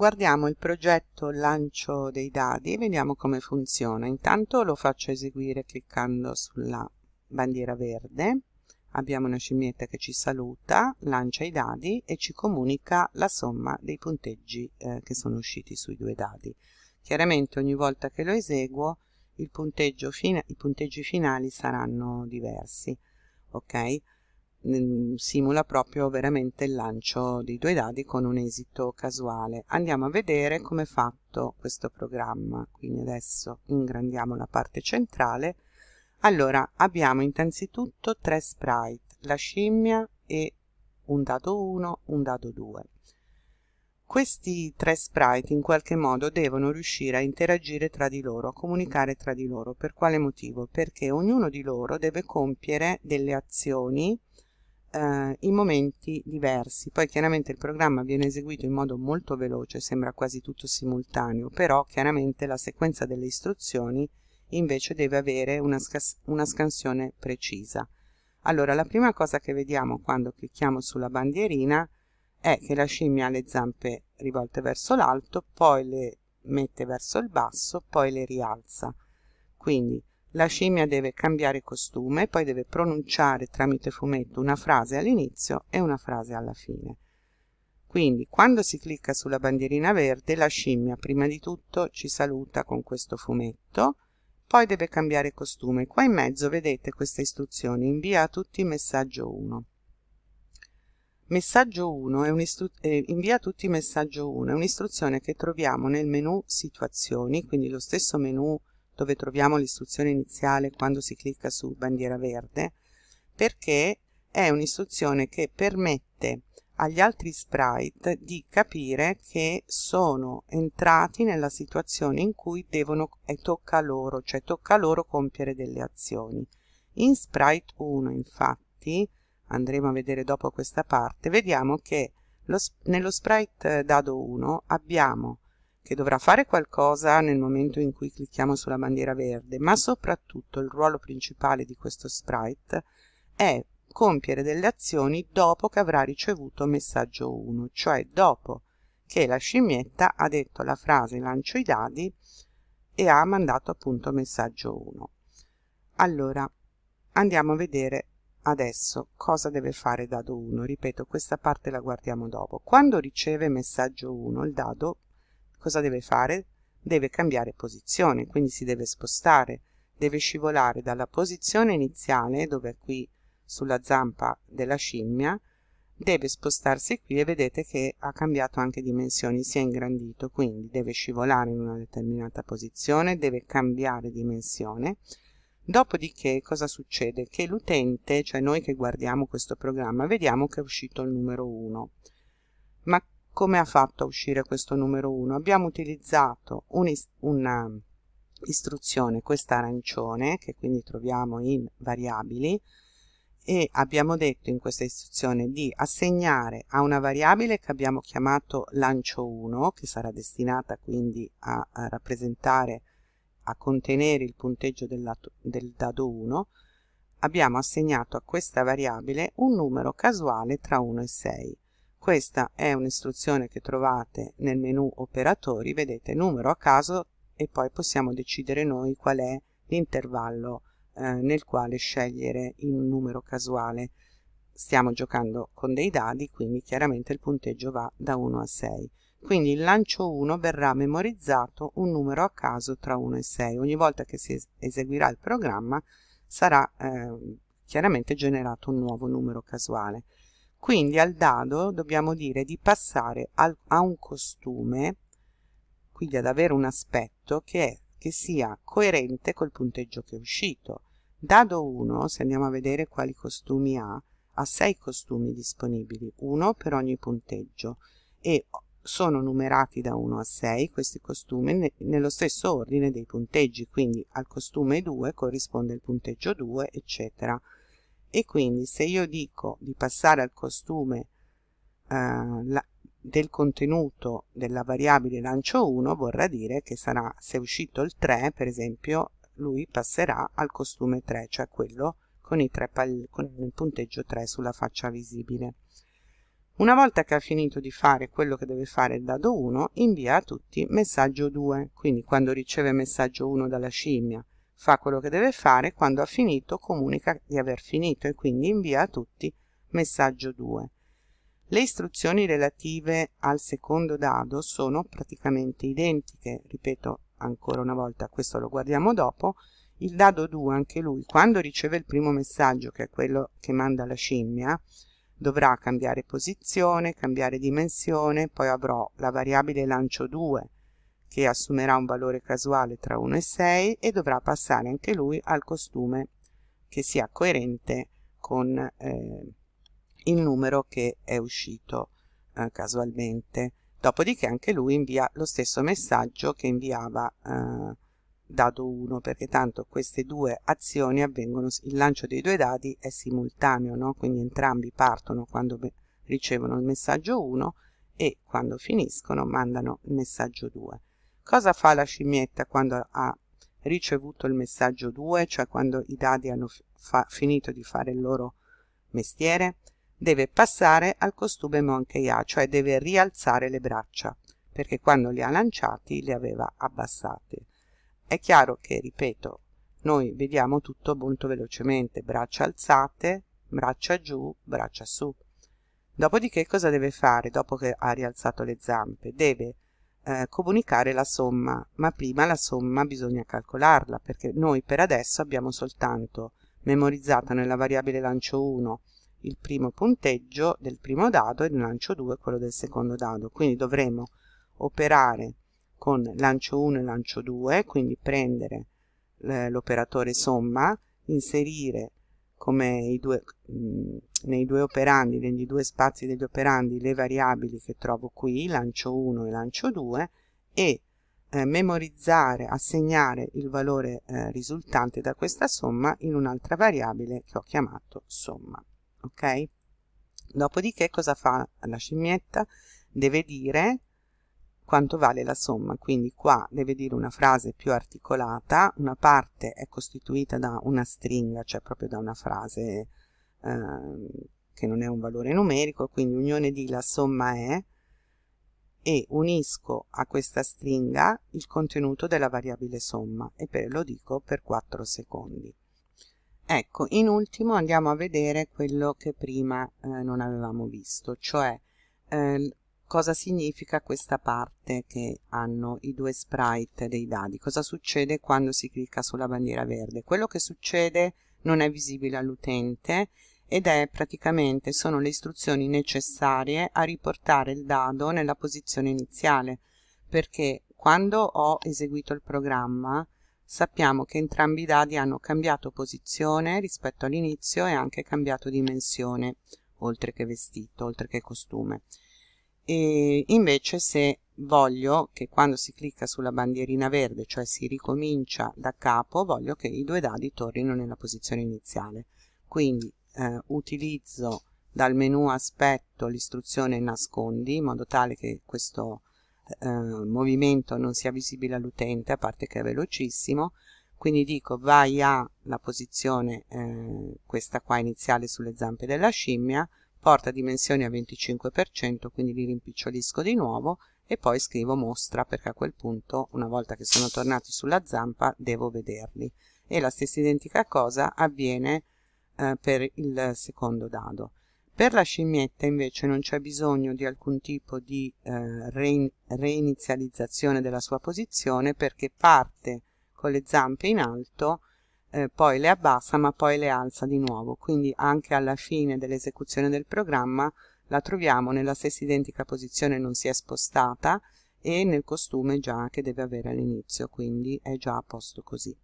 guardiamo il progetto lancio dei dadi e vediamo come funziona. Intanto lo faccio eseguire cliccando sulla bandiera verde. Abbiamo una scimmietta che ci saluta lancia i dadi e ci comunica la somma dei punteggi eh, che sono usciti sui due dadi. Chiaramente ogni volta che lo eseguo i punteggi finali saranno diversi ok simula proprio veramente il lancio dei due dadi con un esito casuale. Andiamo a vedere come è fatto questo programma, quindi adesso ingrandiamo la parte centrale. Allora, abbiamo innanzitutto tre sprite, la scimmia e un dado 1, un dado 2. Questi tre sprite in qualche modo devono riuscire a interagire tra di loro, a comunicare tra di loro. Per quale motivo? Perché ognuno di loro deve compiere delle azioni eh, in momenti diversi. Poi chiaramente il programma viene eseguito in modo molto veloce, sembra quasi tutto simultaneo, però chiaramente la sequenza delle istruzioni invece deve avere una, una scansione precisa. Allora, la prima cosa che vediamo quando clicchiamo sulla bandierina è che la scimmia ha le zampe rivolte verso l'alto, poi le mette verso il basso, poi le rialza. Quindi la scimmia deve cambiare costume, poi deve pronunciare tramite fumetto una frase all'inizio e una frase alla fine. Quindi quando si clicca sulla bandierina verde la scimmia prima di tutto ci saluta con questo fumetto, poi deve cambiare costume. Qua in mezzo vedete queste istruzioni, invia a tutti messaggio 1. Messaggio 1 è eh, invia tutti messaggio 1 è un'istruzione che troviamo nel menu situazioni, quindi lo stesso menu dove troviamo l'istruzione iniziale quando si clicca su bandiera verde, perché è un'istruzione che permette agli altri sprite di capire che sono entrati nella situazione in cui devono, e tocca loro, cioè tocca loro compiere delle azioni. In sprite 1 infatti, andremo a vedere dopo questa parte, vediamo che lo, nello sprite dado 1 abbiamo che dovrà fare qualcosa nel momento in cui clicchiamo sulla bandiera verde, ma soprattutto il ruolo principale di questo sprite è compiere delle azioni dopo che avrà ricevuto messaggio 1, cioè dopo che la scimmietta ha detto la frase lancio i dadi e ha mandato appunto messaggio 1. Allora, andiamo a vedere adesso cosa deve fare dado 1. Ripeto, questa parte la guardiamo dopo. Quando riceve messaggio 1, il dado cosa deve fare? Deve cambiare posizione, quindi si deve spostare, deve scivolare dalla posizione iniziale, dove è qui sulla zampa della scimmia, deve spostarsi qui e vedete che ha cambiato anche dimensioni, si è ingrandito, quindi deve scivolare in una determinata posizione, deve cambiare dimensione. Dopodiché cosa succede? Che l'utente, cioè noi che guardiamo questo programma, vediamo che è uscito il numero 1. Ma come ha fatto a uscire questo numero 1? Abbiamo utilizzato una istruzione, questa arancione, che quindi troviamo in variabili, e abbiamo detto in questa istruzione di assegnare a una variabile che abbiamo chiamato lancio 1, che sarà destinata quindi a, a rappresentare, a contenere il punteggio del, lato, del dado 1, abbiamo assegnato a questa variabile un numero casuale tra 1 e 6. Questa è un'istruzione che trovate nel menu operatori, vedete numero a caso e poi possiamo decidere noi qual è l'intervallo eh, nel quale scegliere un numero casuale. Stiamo giocando con dei dadi, quindi chiaramente il punteggio va da 1 a 6. Quindi il lancio 1 verrà memorizzato un numero a caso tra 1 e 6. Ogni volta che si eseguirà il programma sarà eh, chiaramente generato un nuovo numero casuale. Quindi al dado dobbiamo dire di passare al, a un costume, quindi ad avere un aspetto che, è, che sia coerente col punteggio che è uscito. Dado 1, se andiamo a vedere quali costumi ha, ha 6 costumi disponibili, uno per ogni punteggio e sono numerati da 1 a 6 questi costumi ne, nello stesso ordine dei punteggi, quindi al costume 2 corrisponde il punteggio 2, eccetera e quindi se io dico di passare al costume eh, la, del contenuto della variabile lancio 1 vorrà dire che sarà se è uscito il 3 per esempio lui passerà al costume 3 cioè quello con, con il punteggio 3 sulla faccia visibile Una volta che ha finito di fare quello che deve fare il dado 1, invia a tutti messaggio 2. Quindi quando riceve messaggio 1 dalla scimmia fa quello che deve fare, quando ha finito comunica di aver finito e quindi invia a tutti messaggio 2. Le istruzioni relative al secondo dado sono praticamente identiche, ripeto ancora una volta, questo lo guardiamo dopo, il dado 2 anche lui quando riceve il primo messaggio che è quello che manda la scimmia dovrà cambiare posizione, cambiare dimensione, poi avrò la variabile lancio 2 che assumerà un valore casuale tra 1 e 6 e dovrà passare anche lui al costume che sia coerente con eh, il numero che è uscito eh, casualmente. Dopodiché anche lui invia lo stesso messaggio che inviava eh, dado 1 perché tanto queste due azioni avvengono, il lancio dei due dadi è simultaneo, no? quindi entrambi partono quando ricevono il messaggio 1 e quando finiscono mandano il messaggio 2. Cosa fa la scimmietta quando ha ricevuto il messaggio 2, cioè quando i dadi hanno finito di fare il loro mestiere? Deve passare al costume Monkey A, cioè deve rialzare le braccia, perché quando li ha lanciati li aveva abbassate. È chiaro che, ripeto, noi vediamo tutto molto velocemente, braccia alzate, braccia giù, braccia su. Dopodiché cosa deve fare dopo che ha rialzato le zampe? Deve eh, comunicare la somma, ma prima la somma bisogna calcolarla, perché noi per adesso abbiamo soltanto memorizzato nella variabile lancio 1 il primo punteggio del primo dado e nel lancio 2 quello del secondo dado, quindi dovremo operare con lancio 1 e lancio 2, quindi prendere l'operatore somma, inserire come due, mh, nei due operandi, negli due spazi degli operandi, le variabili che trovo qui, lancio 1 e lancio 2, e eh, memorizzare, assegnare il valore eh, risultante da questa somma in un'altra variabile che ho chiamato somma. Ok? Dopodiché cosa fa la scimmietta? Deve dire quanto vale la somma. Quindi qua deve dire una frase più articolata. Una parte è costituita da una stringa cioè proprio da una frase eh, che non è un valore numerico. Quindi unione di la somma è e unisco a questa stringa il contenuto della variabile somma. E per, lo dico per 4 secondi. Ecco in ultimo andiamo a vedere quello che prima eh, non avevamo visto cioè eh, cosa significa questa parte che hanno i due sprite dei dadi? Cosa succede quando si clicca sulla bandiera verde? Quello che succede non è visibile all'utente ed è praticamente sono le istruzioni necessarie a riportare il dado nella posizione iniziale perché quando ho eseguito il programma sappiamo che entrambi i dadi hanno cambiato posizione rispetto all'inizio e anche cambiato dimensione oltre che vestito, oltre che costume e invece se voglio che quando si clicca sulla bandierina verde cioè si ricomincia da capo voglio che i due dadi tornino nella posizione iniziale. Quindi eh, utilizzo dal menu aspetto l'istruzione nascondi in modo tale che questo eh, movimento non sia visibile all'utente a parte che è velocissimo. Quindi dico vai alla posizione eh, questa qua iniziale sulle zampe della scimmia porta dimensioni a 25%, quindi li rimpicciolisco di nuovo e poi scrivo mostra perché a quel punto, una volta che sono tornati sulla zampa, devo vederli. E la stessa identica cosa avviene eh, per il secondo dado. Per la scimmietta invece non c'è bisogno di alcun tipo di eh, re reinizializzazione della sua posizione perché parte con le zampe in alto eh, poi le abbassa ma poi le alza di nuovo. Quindi anche alla fine dell'esecuzione del programma la troviamo nella stessa identica posizione non si è spostata e nel costume già che deve avere all'inizio. Quindi è già a posto così